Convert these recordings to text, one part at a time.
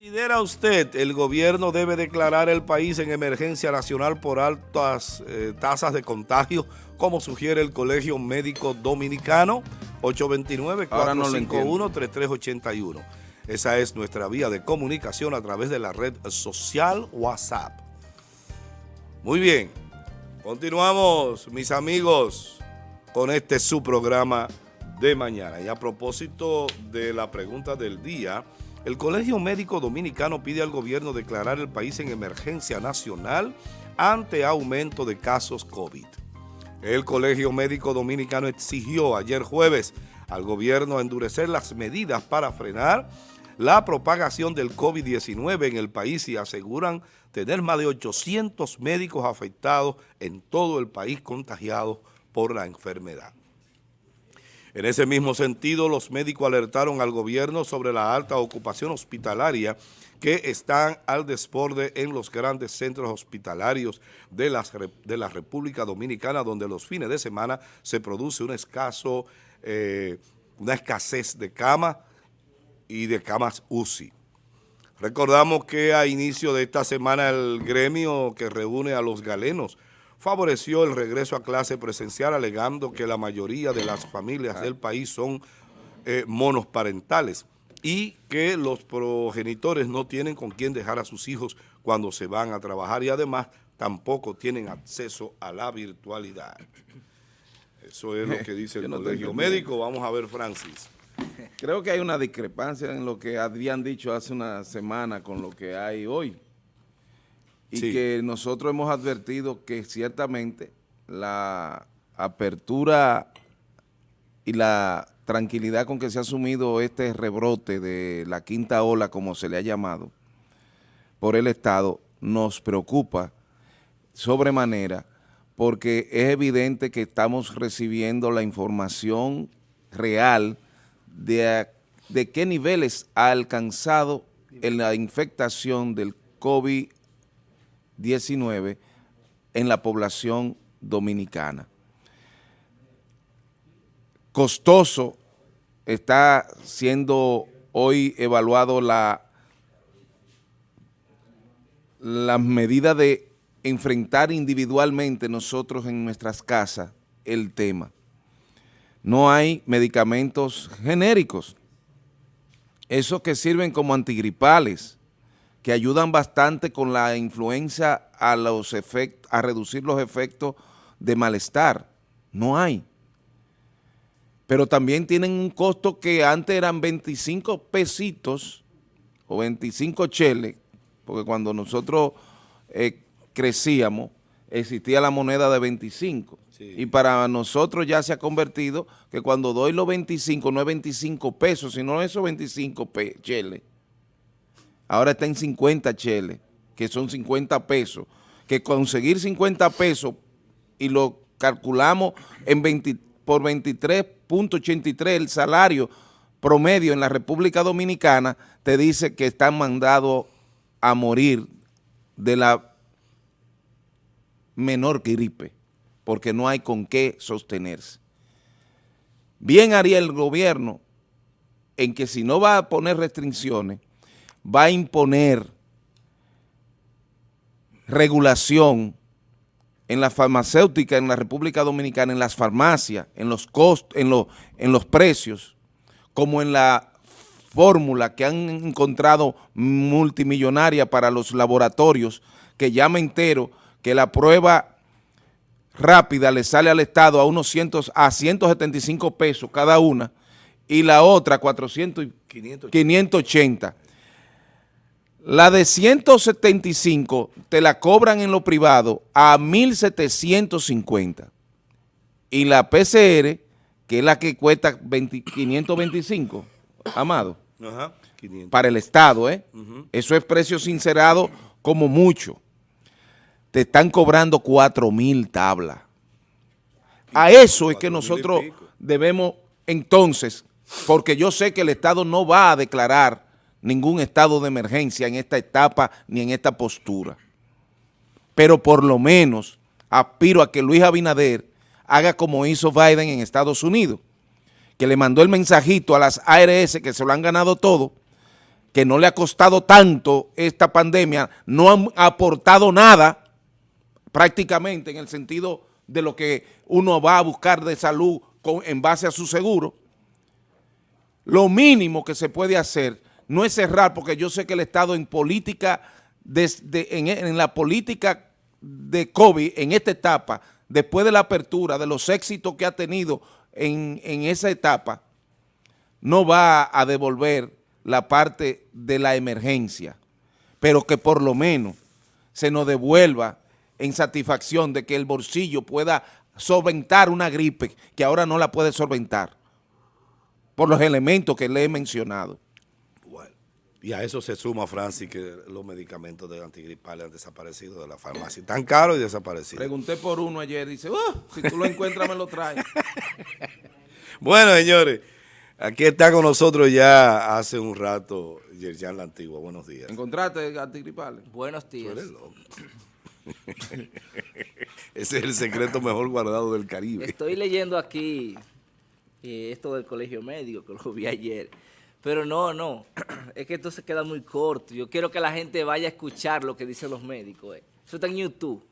¿Considera usted el gobierno debe declarar el país en emergencia nacional por altas eh, tasas de contagio, como sugiere el Colegio Médico Dominicano? 829-451-3381. Esa es nuestra vía de comunicación a través de la red social WhatsApp. Muy bien, continuamos mis amigos con este su programa de mañana. Y a propósito de la pregunta del día, el Colegio Médico Dominicano pide al gobierno declarar el país en emergencia nacional ante aumento de casos COVID. El Colegio Médico Dominicano exigió ayer jueves al gobierno endurecer las medidas para frenar la propagación del COVID-19 en el país y aseguran tener más de 800 médicos afectados en todo el país contagiados por la enfermedad. En ese mismo sentido, los médicos alertaron al gobierno sobre la alta ocupación hospitalaria que están al desborde en los grandes centros hospitalarios de, la República Dominicana, donde los fines de semana se produce escaso, eh, una escasez de camas y de camas UCI. Recordamos que a inicio de esta semana el gremio que reúne a los galenos favoreció el regreso a clase presencial alegando que la mayoría de las familias del país son eh, monoparentales y que los progenitores no tienen con quién dejar a sus hijos cuando se van a trabajar y además tampoco tienen acceso a la virtualidad. Eso es lo que dice el colegio médico. Vamos a ver, Francis. Creo que hay una discrepancia en lo que habían dicho hace una semana con lo que hay hoy y que nosotros hemos advertido que ciertamente la apertura y la tranquilidad con que se ha asumido este rebrote de la quinta ola, como se le ha llamado, por el Estado, nos preocupa sobremanera porque es evidente que estamos recibiendo la información real de, de qué niveles ha alcanzado en la infectación del COVID 19 en la población dominicana. Costoso está siendo hoy evaluado la las medidas de enfrentar individualmente nosotros en nuestras casas el tema. No hay medicamentos genéricos, esos que sirven como antigripales, que ayudan bastante con la influencia a, los efectos, a reducir los efectos de malestar. No hay. Pero también tienen un costo que antes eran 25 pesitos o 25 cheles, porque cuando nosotros eh, crecíamos existía la moneda de 25. Y para nosotros ya se ha convertido que cuando doy los 25 no es 25 pesos, sino esos 25 cheles ahora está en 50 cheles, que son 50 pesos, que conseguir 50 pesos y lo calculamos en 20, por 23.83 el salario promedio en la República Dominicana, te dice que están mandados a morir de la menor gripe, porque no hay con qué sostenerse. Bien haría el gobierno en que si no va a poner restricciones, va a imponer regulación en la farmacéutica en la República Dominicana, en las farmacias, en los costos, en, en los precios, como en la fórmula que han encontrado multimillonaria para los laboratorios, que ya me entero que la prueba rápida le sale al Estado a unos cientos, a 175 pesos cada una, y la otra 400 y 580. La de 175 te la cobran en lo privado a 1.750 y la PCR, que es la que cuesta 525, Amado, Ajá, 500. para el Estado, ¿eh? Eso es precio sincerado como mucho. Te están cobrando 4 mil tablas. A eso es que nosotros debemos entonces, porque yo sé que el Estado no va a declarar ningún estado de emergencia en esta etapa ni en esta postura. Pero por lo menos aspiro a que Luis Abinader haga como hizo Biden en Estados Unidos, que le mandó el mensajito a las ARS que se lo han ganado todo, que no le ha costado tanto esta pandemia, no han aportado nada prácticamente en el sentido de lo que uno va a buscar de salud en base a su seguro, lo mínimo que se puede hacer no es cerrar, porque yo sé que el Estado en política, en, la política de COVID, en esta etapa, después de la apertura, de los éxitos que ha tenido en, en esa etapa, no va a devolver la parte de la emergencia, pero que por lo menos se nos devuelva en satisfacción de que el bolsillo pueda solventar una gripe que ahora no la puede solventar por los elementos que le he mencionado. Y a eso se suma, Francis, que los medicamentos de antigripales han desaparecido de la farmacia. Tan caros y desaparecidos. Pregunté por uno ayer y dice, oh, si tú lo encuentras me lo traes. bueno, señores, aquí está con nosotros ya hace un rato Yerjan La Antigua. Buenos días. ¿Encontraste antigripales? Buenos días. Ese es el secreto mejor guardado del Caribe. Estoy leyendo aquí eh, esto del colegio médico, que lo vi ayer. Pero no, no, es que esto se queda muy corto. Yo quiero que la gente vaya a escuchar lo que dicen los médicos. Eh. Eso está en YouTube.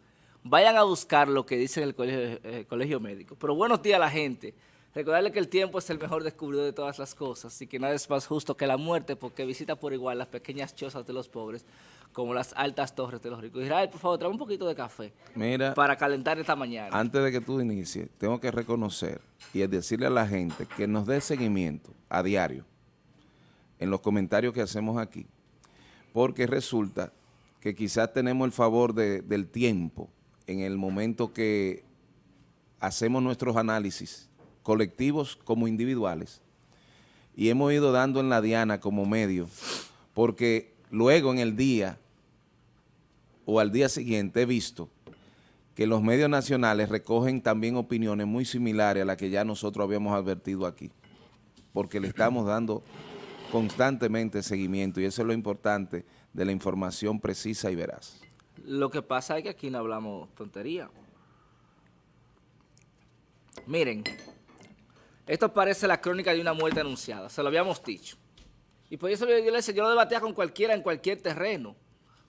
Vayan a buscar lo que dice el colegio, eh, colegio médico. Pero buenos días a la gente. Recordarle que el tiempo es el mejor descubridor de todas las cosas y que nada es más justo que la muerte porque visita por igual las pequeñas chozas de los pobres como las altas torres de los ricos. Israel, por favor, trae un poquito de café Mira, para calentar esta mañana. Antes de que tú inicies, tengo que reconocer y decirle a la gente que nos dé seguimiento a diario en los comentarios que hacemos aquí, porque resulta que quizás tenemos el favor del tiempo en el momento que hacemos nuestros análisis colectivos como individuales, y hemos ido dando en la diana como medio, porque luego en el día o al día siguiente he visto que los medios nacionales recogen también opiniones muy similares a las que ya nosotros habíamos advertido aquí, porque le estamos dando constantemente seguimiento y eso es lo importante de la información precisa y veraz. Lo que pasa es que aquí no hablamos tontería. Miren, esto parece la crónica de una muerte anunciada, se lo habíamos dicho. Y por eso yo decía, yo lo debatía con cualquiera en cualquier terreno,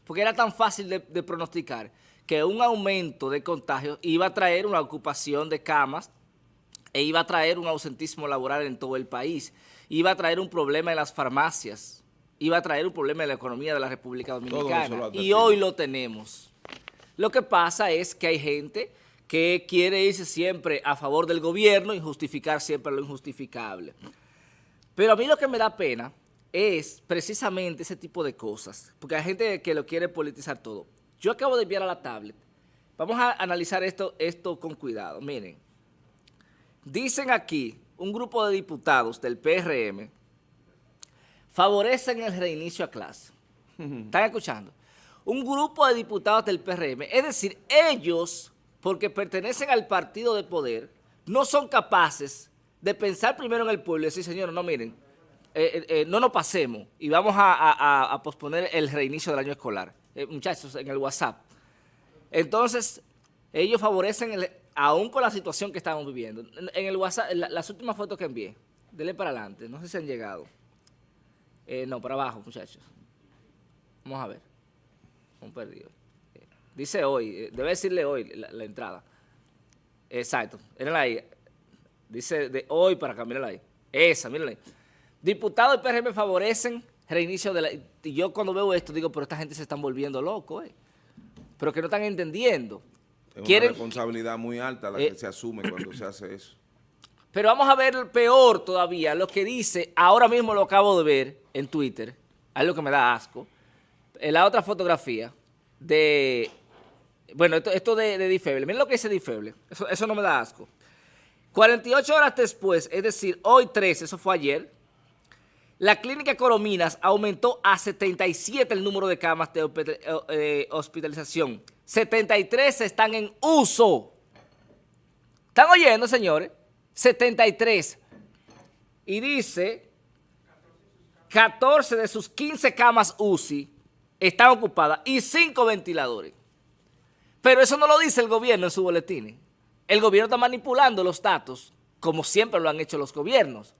porque era tan fácil de, pronosticar que un aumento de contagios iba a traer una ocupación de camas e iba a traer un ausentismo laboral en todo el país, iba a traer un problema en las farmacias, iba a traer un problema en la economía de la República Dominicana. Y hoy lo tenemos. Lo que pasa es que hay gente que quiere irse siempre a favor del gobierno y justificar siempre lo injustificable. Pero a mí lo que me da pena es precisamente ese tipo de cosas, porque hay gente que lo quiere politizar todo. Yo acabo de enviar a la tablet. Vamos a analizar esto, esto con cuidado. Miren, dicen aquí un grupo de diputados del PRM favorecen el reinicio a clase. ¿Están escuchando? Un grupo de diputados del PRM, es decir, ellos porque pertenecen al partido de poder, no son capaces de pensar primero en el pueblo y decir, señores, no miren, eh, eh, eh, no nos pasemos y vamos a, posponer el reinicio del año escolar. muchachos, en el WhatsApp. Entonces, ellos favorecen, el, aún con la situación que estamos viviendo. En, el WhatsApp, las últimas fotos que envié, denle para adelante, no sé si han llegado. no, para abajo, muchachos. Vamos a ver. Un perdido. Dice hoy, eh, debe decirle hoy la, entrada. Exacto, mírenla ahí. Dice de hoy para acá, mírenla ahí. Esa, mírenla ahí. Diputados del PRM favorecen reinicio de la... Y yo cuando veo esto digo, pero esta gente se están volviendo locos, eh. Pero que no están entendiendo. Es una responsabilidad muy alta la que eh, se asume cuando se hace eso. Pero vamos a ver peor todavía, lo que dice, ahora mismo lo acabo de ver en Twitter, algo que me da asco, en la otra fotografía de bueno, esto, de, de Difeble, miren lo que dice Difeble, eso, eso no me da asco. 48 horas después, es decir, hoy 13, eso fue ayer, la clínica Corominas aumentó a 77 el número de camas de eh, hospitalización. 73 están en uso. ¿Están oyendo, señores? 73. Y dice, 14 de sus 15 camas UCI están ocupadas y 5 ventiladores. Pero eso no lo dice el gobierno en su boletín. El gobierno está manipulando los datos, como siempre lo han hecho los gobiernos.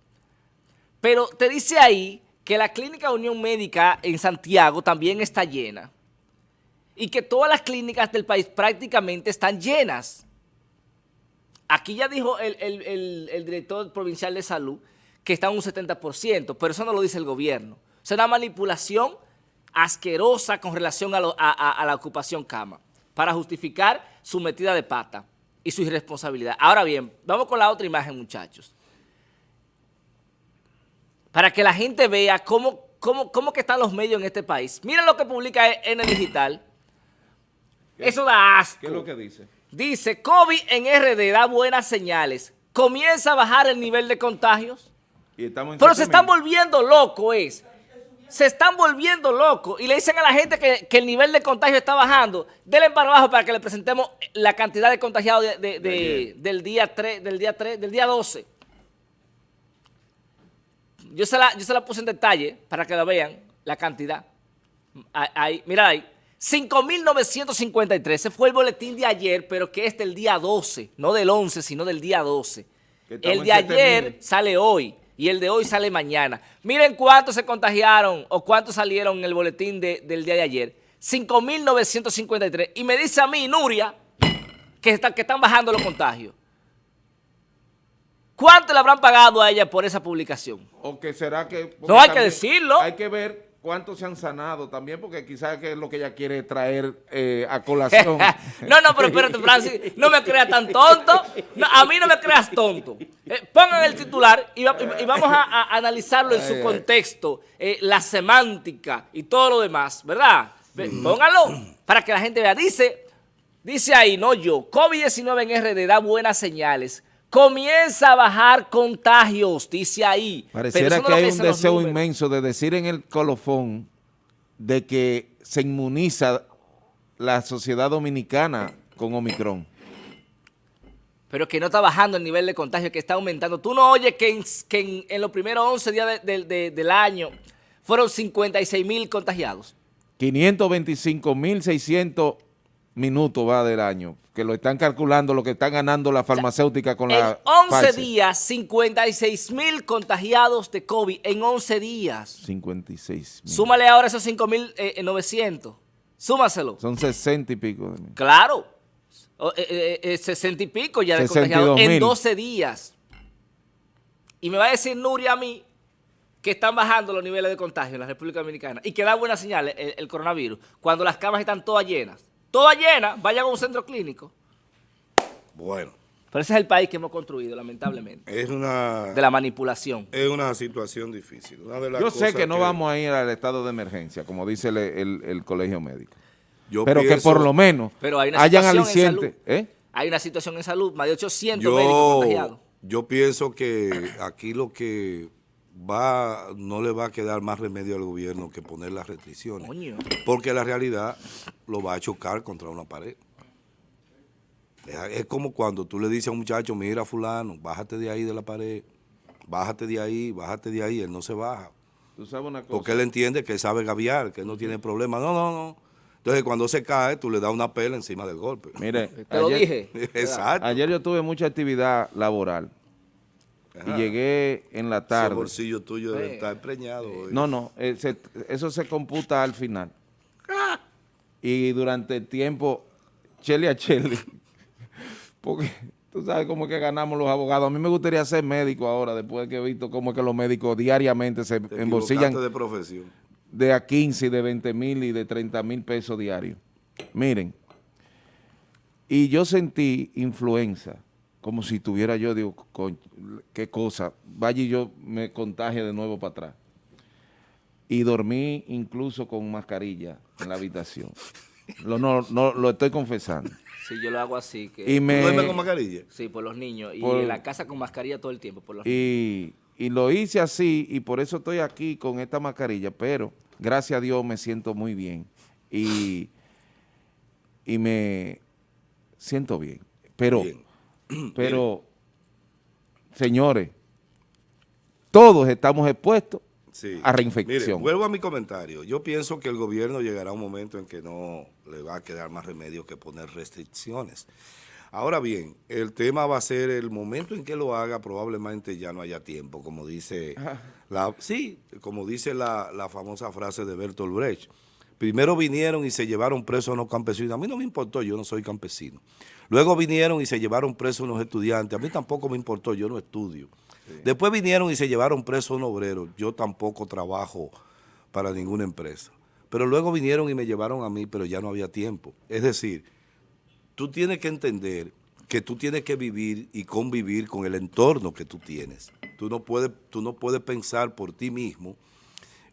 Pero te dice ahí que la Clínica Unión Médica en Santiago también está llena y que todas las clínicas del país prácticamente están llenas. Aquí ya dijo el, director provincial de salud que está en un 70%, pero eso no lo dice el gobierno. Es una manipulación asquerosa con relación a, la ocupación cama para justificar su metida de pata y su irresponsabilidad. Ahora bien, vamos con la otra imagen, muchachos para que la gente vea cómo, cómo, cómo están los medios en este país. Mira lo que publica en el digital. Eso da asco. ¿Qué es lo que dice? Dice, COVID en RD da buenas señales. Comienza a bajar el nivel de contagios. Pero se están volviendo locos, es. Se están volviendo locos y le dicen a la gente que, el nivel de contagio está bajando. Denle para abajo para que le presentemos la cantidad de contagiados del día 3, del día 3, del día 12 yo se, la, yo se la puse en detalle para que la vean, la cantidad. Ahí, mira ahí. 5.953, ese fue el boletín de ayer, pero que es del día 12, no del 11, sino del día 12. El de ayer sale hoy y el de hoy sale mañana. Miren cuántos se contagiaron o cuántos salieron en el boletín del día de ayer. 5.953. Y me dice a mí, Nuria, que, que están bajando los contagios. ¿Cuánto le habrán pagado a ella por esa publicación? O que será que... No hay que decirlo. Hay que ver cuántos se han sanado también, porque quizás es lo que ella quiere traer eh, a colación. no, no, pero espérate, Francis, no me creas tan tonto. a mí no me creas tonto. Eh, pongan el titular y, vamos a, analizarlo en su contexto, eh, la semántica y todo lo demás, ¿verdad? Póngalo para que la gente vea. Dice, dice ahí, no yo, COVID-19 en RD da buenas señales Comienza a bajar contagios, dice ahí. Pareciera que hay un deseo inmenso de decir en el colofón de que se inmuniza la sociedad dominicana con Omicron. Pero que no está bajando el nivel de contagio, que está aumentando. Tú no oyes que en, los primeros 11 días del año fueron 56 mil contagiados. 525 mil 600 minutos va del año, que lo están calculando lo que están ganando la farmacéutica con la En 11 días, 56 mil contagiados de COVID en 11 días. 56 mil. Súmale ahora esos 5 mil 900. Eh, Súmaselo. Son 60 y pico. Claro. 60 eh, eh, y pico ya de contagiados en 12 días. Y me va a decir Nuria a mí que están bajando los niveles de contagio en la República Dominicana y que da buenas señales el coronavirus cuando las camas están todas llenas toda llena, vayan a un centro clínico. Bueno. Pero ese es el país que hemos construido, lamentablemente. Es una... De la manipulación. Es una situación difícil. Yo sé que, no vamos a ir al estado de emergencia, como dice el, colegio médico. pero que por lo menos pero hay una hayan alicientes. ¿eh? Hay una situación en salud, más de 800 médicos contagiados. Yo pienso que aquí lo que va no le va a quedar más remedio al gobierno que poner las restricciones. Porque la realidad lo va a chocar contra una pared. Es como cuando tú le dices a un muchacho, mira fulano, bájate de ahí de la pared, bájate de ahí, bájate de ahí, él no se baja. Porque él entiende que sabe gaviar, que no tiene problema. No, no, no. Entonces cuando se cae, tú le das una pela encima del golpe. Mire, te lo dije. Exacto. Ayer yo tuve mucha actividad laboral y llegué en la tarde. El bolsillo tuyo debe estar preñado. No, no, eh, eso se computa al final. Y durante el tiempo, chele a chele, porque tú sabes cómo es que ganamos los abogados. A mí me gustaría ser médico ahora, después de que he visto cómo es que los médicos diariamente se embolsillan de profesión. De a 15, de 20 mil y de 30 mil pesos diarios. Miren, y yo sentí influenza como si tuviera yo, digo, qué cosa, vaya y yo me contagie de nuevo para atrás. Y dormí incluso con mascarilla en la habitación. Lo, no, no, lo estoy confesando. Sí, yo lo hago así. Que ¿Y me, con mascarilla? Sí, por los niños. y en la casa con mascarilla todo el tiempo. Por los y, y lo hice así y por eso estoy aquí con esta mascarilla, pero gracias a Dios me siento muy bien y, y me siento bien. Pero... Pero, señores, todos estamos expuestos a reinfección. vuelvo a mi comentario. Yo pienso que el gobierno llegará a un momento en que no le va a quedar más remedio que poner restricciones. Ahora bien, el tema va a ser el momento en que lo haga, probablemente ya no haya tiempo, como dice la, sí, como dice la, la famosa frase de Bertolt Brecht. Primero vinieron y se llevaron presos a unos campesinos. A mí no me importó, yo no soy campesino. Luego vinieron y se llevaron presos unos estudiantes. A mí tampoco me importó, yo no estudio. Después vinieron y se llevaron presos un obrero. Yo tampoco trabajo para ninguna empresa. Pero luego vinieron y me llevaron a mí, pero ya no había tiempo. Es decir, tú tienes que entender que tú tienes que vivir y convivir con el entorno que tú tienes. Tú no puedes, tú no puedes pensar por ti mismo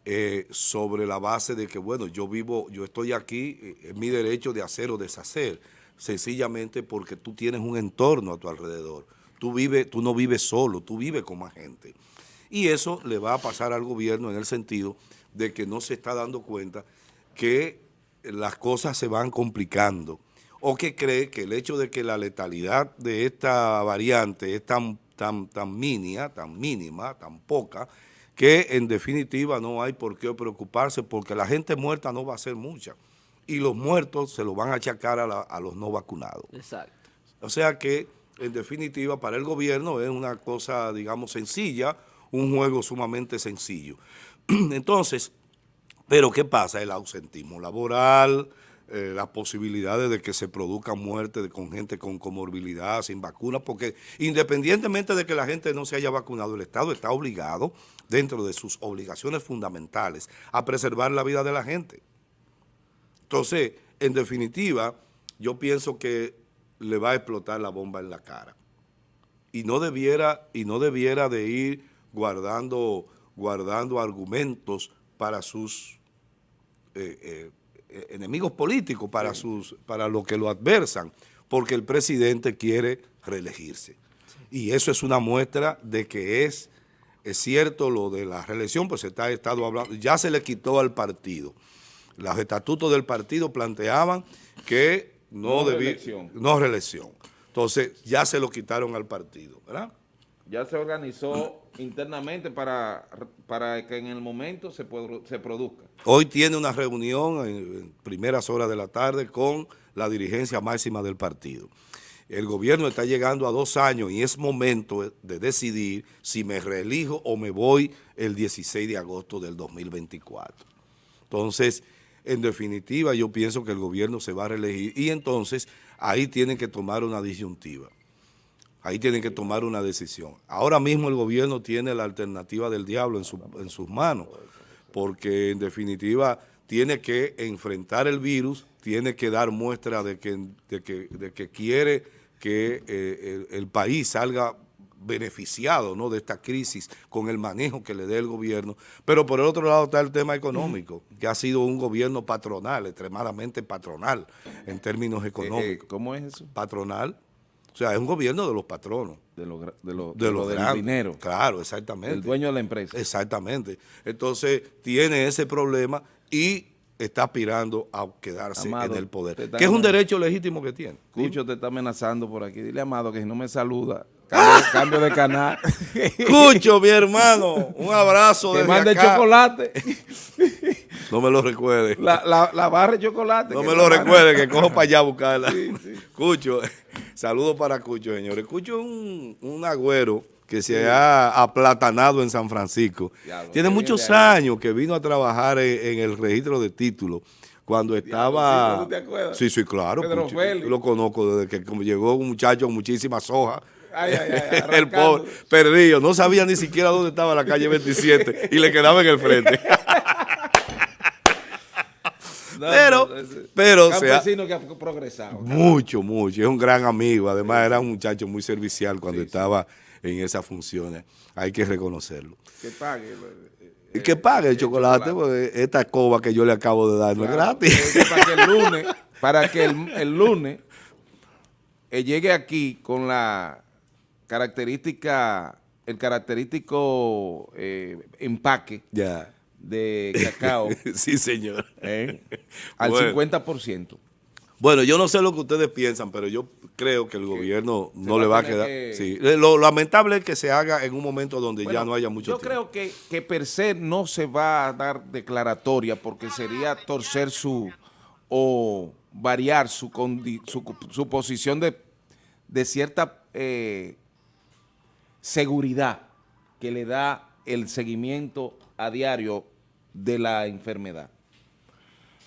eh, sobre la base de que, bueno, yo vivo, yo estoy aquí, eh, es mi derecho de hacer o deshacer, sencillamente porque tú tienes un entorno a tu alrededor. Tú, vives, tú no vives solo, tú vives con más gente. Y eso le va a pasar al gobierno en el sentido de que no se está dando cuenta que las cosas se van complicando o que cree que el hecho de que la letalidad de esta variante es tan, tan, tan mínima, tan mínima, tan poca, que en definitiva no hay por qué preocuparse porque la gente muerta no va a ser mucha y los muertos se los van a achacar a, los no vacunados. Exacto. O sea que, en definitiva, para el gobierno es una cosa, digamos, sencilla, un juego sumamente sencillo. Entonces, pero ¿qué pasa? El ausentismo laboral, eh, las posibilidades de que se produzcan muertes con gente con comorbilidad, sin vacuna, porque independientemente de que la gente no se haya vacunado, el Estado está obligado, dentro de sus obligaciones fundamentales, a preservar la vida de la gente. Entonces, en definitiva, yo pienso que le va a explotar la bomba en la cara. Y no debiera, y no debiera de ir guardando, guardando argumentos para sus... Eh, eh, enemigos políticos para, sus, para lo que lo adversan, porque el presidente quiere reelegirse. Y eso es una muestra de que es, es cierto lo de la reelección, pues se está estado hablando, ya se le quitó al partido. Los estatutos del partido planteaban que no, no debía, no reelección. Entonces ya se lo quitaron al partido, ¿verdad? Ya se organizó internamente para, para que en el momento se, se produzca. Hoy tiene una reunión en, primeras horas de la tarde con la dirigencia máxima del partido. El gobierno está llegando a dos años y es momento de decidir si me reelijo o me voy el 16 de agosto del 2024. Entonces, en definitiva, yo pienso que el gobierno se va a reelegir y entonces ahí tienen que tomar una disyuntiva. Ahí tienen que tomar una decisión. Ahora mismo el gobierno tiene la alternativa del diablo en, sus manos, porque en definitiva tiene que enfrentar el virus, tiene que dar muestra de que, de que, quiere que eh, el, país salga beneficiado ¿no? de esta crisis con el manejo que le dé el gobierno. Pero por el otro lado está el tema económico, que ha sido un gobierno patronal, extremadamente patronal en términos eh, eh, económicos. ¿Cómo es eso? Patronal. O sea, es un gobierno de los patronos. De lo, de lo, de lo del dinero. Claro, exactamente. El dueño de la empresa. Exactamente. Entonces, tiene ese problema y está aspirando a quedarse en el poder. Que es un derecho legítimo que tiene. Cucho te está amenazando por aquí. Dile, Amado, que si no me saluda, cambio, de canal. Cucho, mi hermano, un abrazo Que mande chocolate. No me lo recuerde. La, la, la barra de chocolate. No me lo recuerde, que cojo para allá a buscarla. Cucho. Saludos para Cucho, señores. Cucho es un, agüero que se ha aplatanado en San Francisco. Tiene muchos años que vino a trabajar en, el registro de títulos cuando estaba... ¿sí, te acuerdas? Sí, sí, claro. lo conozco desde que llegó un muchacho con muchísimas hojas. Ay, ay, ay, el pobre, perdido, no sabía ni siquiera dónde estaba la calle 27 y le quedaba en el frente. pero, pero campesino que ha progresado. Mucho, mucho. Es un gran amigo. Además, era un muchacho muy servicial cuando estaba en esas funciones. Hay que reconocerlo. Que pague. Y que pague el, chocolate, porque esta escoba que yo le acabo de dar no es gratis. Para que el lunes, para que el, lunes eh, llegue aquí con la característica, el característico eh, empaque. Ya de cacao. sí, señor. ¿eh? Al 50%. Bueno, yo no sé lo que ustedes piensan, pero yo creo que el gobierno no le va a quedar. Sí. Lo lamentable es que se haga en un momento donde ya no haya mucho yo tiempo. Yo creo que, que per se no se va a dar declaratoria porque sería torcer su o variar su, su, su posición de, de cierta eh, seguridad que le da el seguimiento a diario de la enfermedad.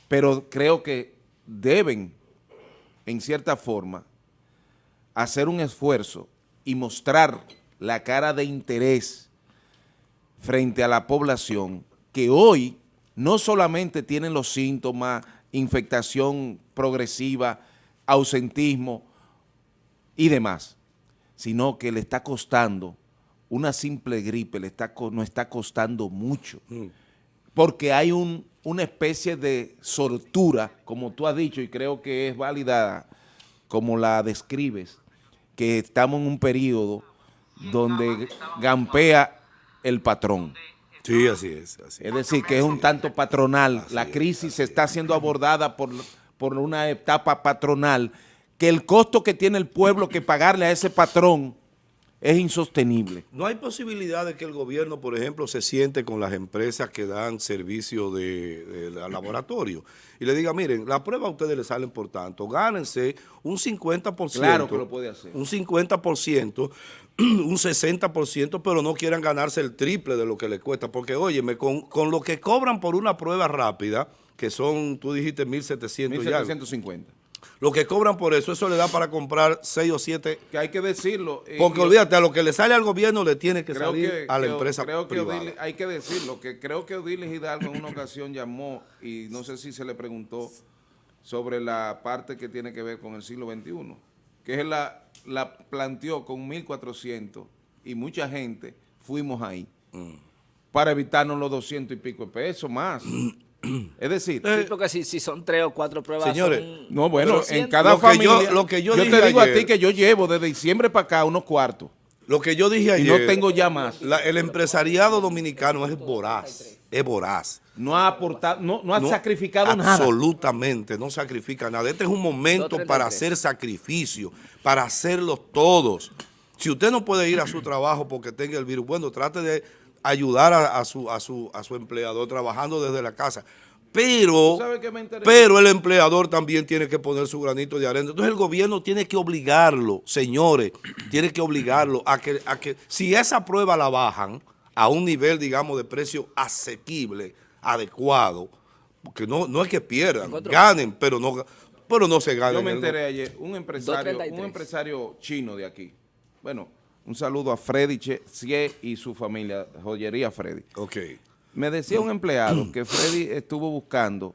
Pero creo que deben, en cierta forma, hacer un esfuerzo y mostrar la cara de interés frente a la población que hoy no solamente tienen los síntomas, infectación progresiva, ausentismo y demás, sino que le está costando una simple gripe, le está, no está costando mucho, mm. Porque hay un, una especie de sortura, como tú has dicho, y creo que es válida como la describes, que estamos en un periodo donde gampea el patrón. Sí, así es. es decir, que es un tanto patronal. la crisis se está siendo abordada por, por una etapa patronal, que el costo que tiene el pueblo que pagarle a ese patrón es insostenible. No hay posibilidad de que el gobierno, por ejemplo, se siente con las empresas que dan servicio de, laboratorio y le diga, miren, la prueba a ustedes les salen por tanto, gánense un 50%. Claro que lo puede hacer. Un 50%, un 60%, pero no quieran ganarse el triple de lo que les cuesta. Porque, óyeme, con, con lo que cobran por una prueba rápida, que son, tú dijiste, 1.700 1.750. Lo que cobran por eso, eso le da para comprar 6 o 7. Que hay que decirlo. Eh, porque olvídate, a lo que le sale al gobierno le tiene que salir a la empresa creo que hay que decirlo, que creo que Odiles Hidalgo en una ocasión llamó y no sé si se le preguntó sobre la parte que tiene que ver con el siglo XXI, que él la, la planteó con 1.400 y mucha gente fuimos ahí mm. para evitarnos los 200 y pico de pesos más. Es decir, sí, porque si, si, son tres o cuatro pruebas. Señores, no, bueno, en cada familia. lo que yo, te digo a ti que yo llevo desde diciembre para acá unos cuartos. Lo que yo dije ayer. Y no tengo ya más. el empresariado dominicano es voraz. Es voraz. No ha aportado, no, no ha sacrificado nada. Absolutamente, no sacrifica nada. Este es un momento para hacer sacrificio, para hacerlos todos. Si usted no puede ir a su trabajo porque tenga el virus, bueno, trate de ayudar a, su, a, su, a su empleador trabajando desde la casa. Pero, pero el empleador también tiene que poner su granito de arena. Entonces el gobierno tiene que obligarlo, señores, tiene que obligarlo a que, a que si esa prueba la bajan a un nivel, digamos, de precio asequible, adecuado, porque no, no es que pierdan, ganen, pero no, pero no se ganen. Yo me enteré ayer, un empresario, un empresario chino de aquí, bueno, un saludo a Freddy Cie y su familia, Joyería Freddy. Ok. Me decía un empleado que Freddy estuvo buscando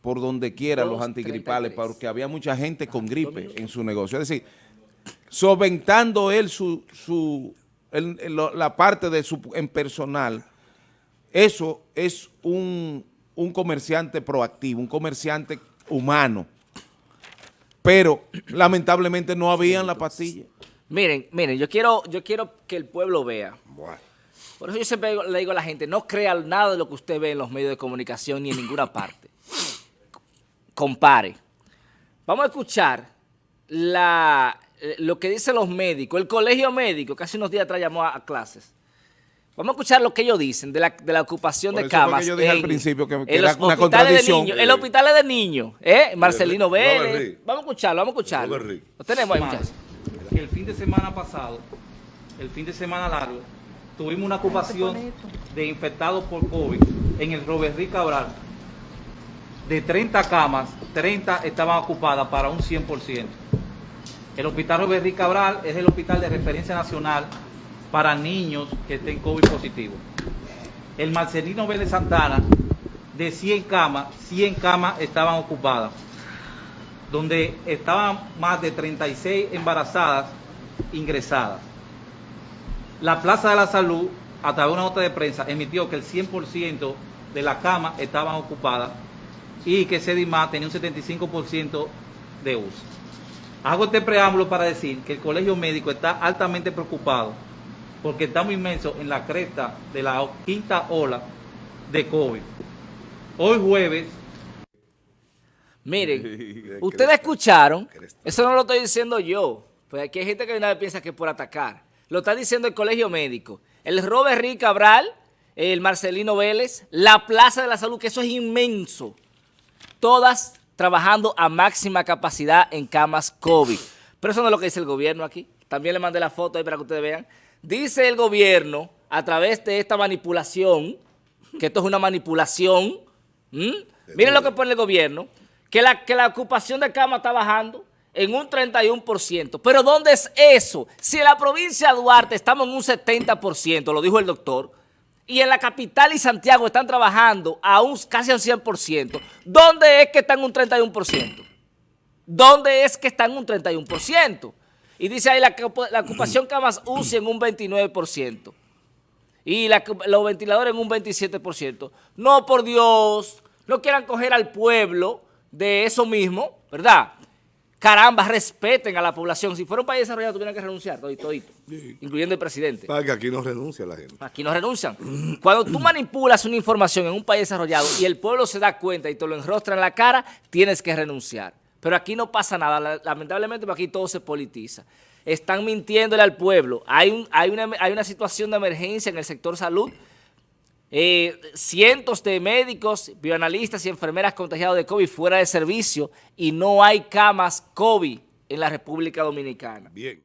por donde quiera los antigripales porque había mucha gente con gripe en su negocio. Es decir, solventando él su, su la parte de su en personal, eso es un, un comerciante proactivo, un comerciante humano. Pero lamentablemente no habían la pastilla. Miren, miren, yo quiero, yo quiero que el pueblo vea. Por eso yo siempre le digo a la gente, no crea nada de lo que usted ve en los medios de comunicación ni en ninguna parte. Compare. Vamos a escuchar la, eh, lo que dicen los médicos. El colegio médico, casi unos días atrás llamó a, clases. Vamos a escuchar lo que ellos dicen de la, de la ocupación de camas. yo dije al principio que, era una contradicción. el hospital es de niños, ¿eh? Marcelino Vélez. Vamos a escucharlo, vamos a escucharlo. Lo tenemos ahí, muchachos el fin de semana pasado, el fin de semana largo, tuvimos una ocupación de infectados por COVID en el Robert Cabral. De 30 camas, 30 estaban ocupadas para un 100%. El Hospital Robert Cabral es el hospital de referencia nacional para niños que estén COVID positivo. El Marcelino Vélez Santana, de 100 camas, 100 camas estaban ocupadas donde estaban más de 36 embarazadas ingresadas. La Plaza de la Salud, a través de una nota de prensa, emitió que el 100% de la cama estaban ocupadas y que Sedimá tenía un 75% de uso. Hago este preámbulo para decir que el Colegio Médico está altamente preocupado porque estamos inmensos en la cresta de la quinta ola de COVID. Hoy jueves Miren, ustedes escucharon, eso no lo estoy diciendo yo, pues aquí hay gente que nadie piensa que es por atacar. Lo está diciendo el Colegio Médico. El Robert Rick Cabral, el Marcelino Vélez, la Plaza de la Salud, que eso es inmenso. Todas trabajando a máxima capacidad en camas COVID. Pero eso no es lo que dice el gobierno aquí. También le mandé la foto ahí para que ustedes vean. Dice el gobierno, a través de esta manipulación, que esto es una manipulación, miren lo que pone el gobierno, que la, que la ocupación de cama está bajando en un 31%. Pero ¿dónde es eso? Si en la provincia de Duarte estamos en un 70%, lo dijo el doctor, y en la capital y Santiago están trabajando a un, casi al 100%, ¿dónde es que están un 31%? ¿Dónde es que están un 31%? Y dice ahí la, la ocupación camas UCI en un 29% y los ventiladores en un 27%. No, por Dios, no quieran coger al pueblo de eso mismo, ¿verdad? Caramba, respeten a la población. Si fuera un país desarrollado, tuvieran que renunciar, todito, todito, incluyendo el presidente. Para que aquí no renuncia la gente. Aquí no renuncian. Cuando tú manipulas una información en un país desarrollado y el pueblo se da cuenta y te lo enrostra en la cara, tienes que renunciar. Pero aquí no pasa nada, lamentablemente aquí todo se politiza. Están mintiéndole al pueblo. Hay, hay, una, hay una situación de emergencia en el sector salud. Eh, cientos de médicos, bioanalistas y enfermeras contagiados de COVID fuera de servicio y no hay camas COVID en la República Dominicana. Bien.